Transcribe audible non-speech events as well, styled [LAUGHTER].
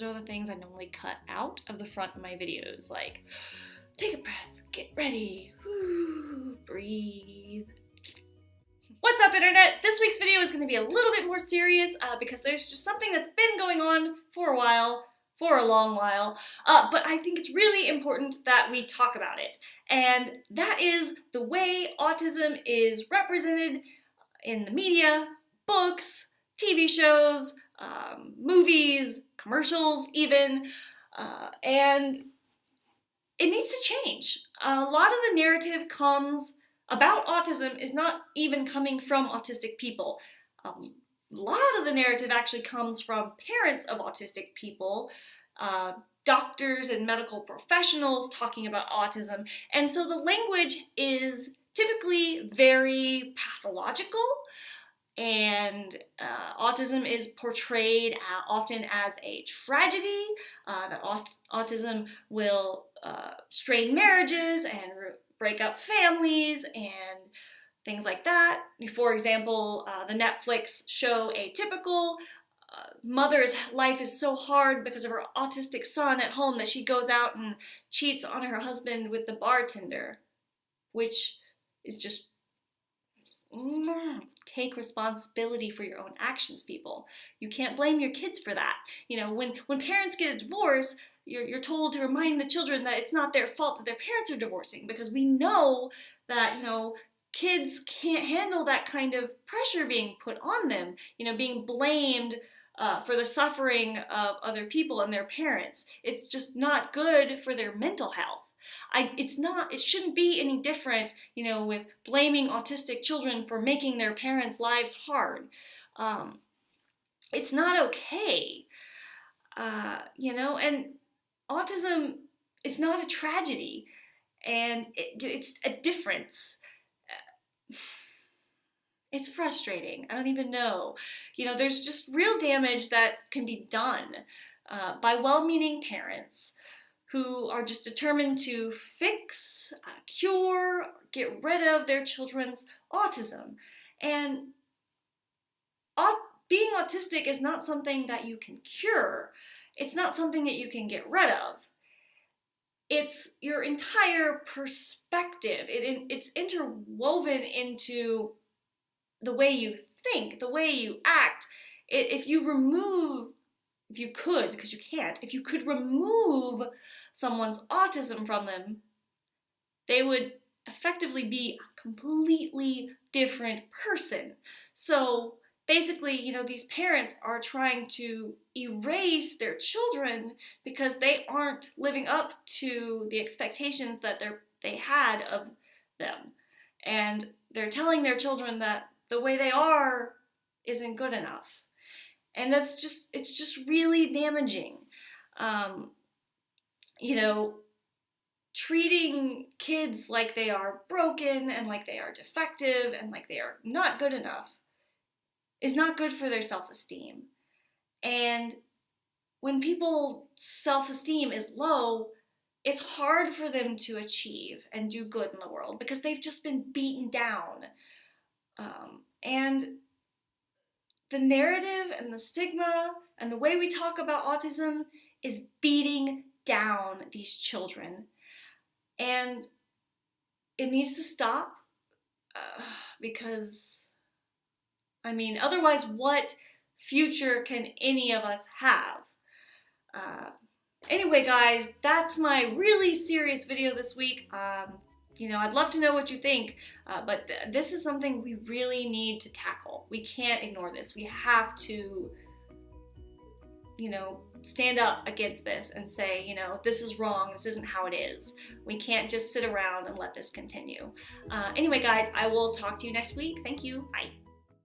things I normally cut out of the front of my videos, like take a breath, get ready, breathe. What's up internet? This week's video is going to be a little bit more serious uh, because there's just something that's been going on for a while, for a long while, uh, but I think it's really important that we talk about it. And that is the way autism is represented in the media, books, TV shows, um, movies, commercials even, uh, and it needs to change. A lot of the narrative comes about autism is not even coming from autistic people. A lot of the narrative actually comes from parents of autistic people, uh, doctors and medical professionals talking about autism, and so the language is typically very pathological and uh, autism is portrayed uh, often as a tragedy, uh, that autism will uh, strain marriages and break up families and things like that. For example, uh, the Netflix show Atypical, uh, mother's life is so hard because of her autistic son at home that she goes out and cheats on her husband with the bartender, which is just take responsibility for your own actions, people. You can't blame your kids for that. You know, when, when parents get a divorce, you're, you're told to remind the children that it's not their fault that their parents are divorcing because we know that, you know, kids can't handle that kind of pressure being put on them, you know, being blamed uh, for the suffering of other people and their parents. It's just not good for their mental health. I, it's not, it shouldn't be any different, you know, with blaming autistic children for making their parents' lives hard. Um, it's not okay, uh, you know, and autism is not a tragedy, and it, it's a difference. [SIGHS] It's frustrating. I don't even know. You know, there's just real damage that can be done uh, by well-meaning parents who are just determined to fix, uh, cure, get rid of their children's autism. And being autistic is not something that you can cure. It's not something that you can get rid of. It's your entire perspective. It, it's interwoven into the way you think, the way you act. It, if you remove if you could, because you can't, if you could remove someone's autism from them, they would effectively be a completely different person. So basically, you know, these parents are trying to erase their children because they aren't living up to the expectations that they they had of them. And they're telling their children that the way they are isn't good enough and that's just it's just really damaging. Um, you know treating kids like they are broken and like they are defective and like they are not good enough is not good for their self-esteem. And when people's self-esteem is low it's hard for them to achieve and do good in the world because they've just been beaten down. Um, and the narrative and the stigma and the way we talk about autism is beating down these children. And it needs to stop uh, because, I mean, otherwise, what future can any of us have? Uh, anyway, guys, that's my really serious video this week. Um, you know, I'd love to know what you think, uh, but th this is something we really need to tackle. We can't ignore this. We have to, you know, stand up against this and say, you know, this is wrong, this isn't how it is. We can't just sit around and let this continue. Uh, anyway, guys, I will talk to you next week. Thank you. Bye.